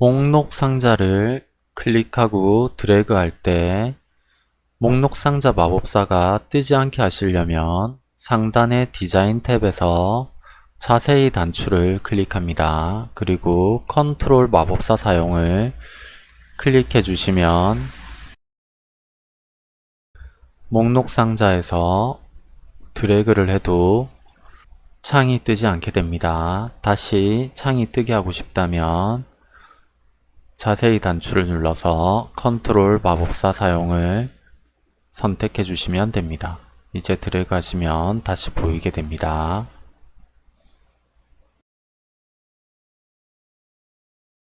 목록 상자를 클릭하고 드래그 할 때 목록 상자 마법사가 뜨지 않게 하시려면 상단의 디자인 탭에서 자세히 단추를 클릭합니다. 그리고 컨트롤 마법사 사용을 클릭해 주시면 목록 상자에서 드래그를 해도 창이 뜨지 않게 됩니다. 다시 창이 뜨게 하고 싶다면 자세히 단추를 눌러서 컨트롤 마법사 사용을 선택해 주시면 됩니다. 이제 하시면 다시 보이게 됩니다.